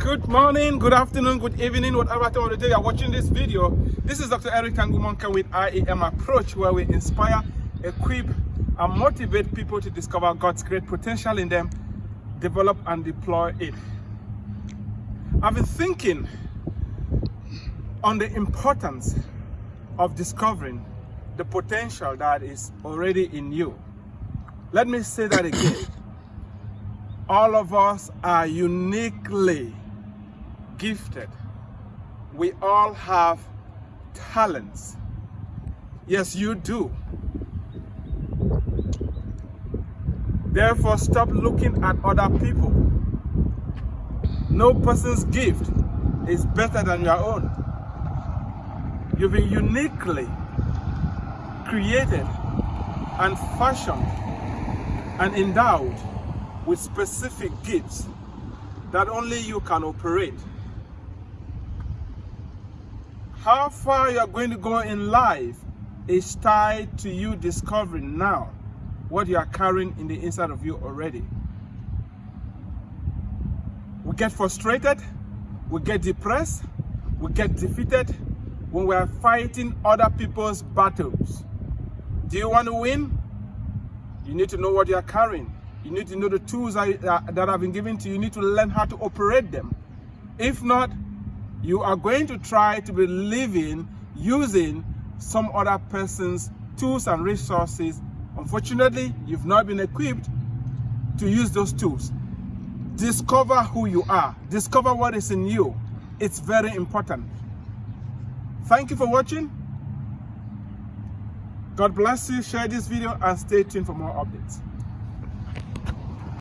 Good morning, good afternoon, good evening, whatever time of the day you're watching this video. This is Dr. Eric Tangumonkem with IAM Approach, where we inspire, equip, and motivate people to discover God's great potential in them, develop and deploy it. I've been thinking on the importance of discovering the potential that is already in you. Let me say that again. All of us are uniquely gifted. We all have talents. Yes, you do. Therefore, stop looking at other people. No person's gift is better than your own. You've been uniquely created and fashioned and endowed with specific gifts that only you can operate. How far you're going to go in life is tied to you discovering now what you are carrying in the inside of you already. We get frustrated, we get depressed, we get defeated when we are fighting other people's battles. Do you want to win? You need to know what you are carrying. You need to know the tools uh, that, that have been given to you. You need to learn how to operate them. If not, you are going to try to be living using some other person's tools and resources. Unfortunately, you've not been equipped to use those tools. Discover who you are. Discover what is in you. It's very important. Thank you for watching. God bless you. Share this video and stay tuned for more updates.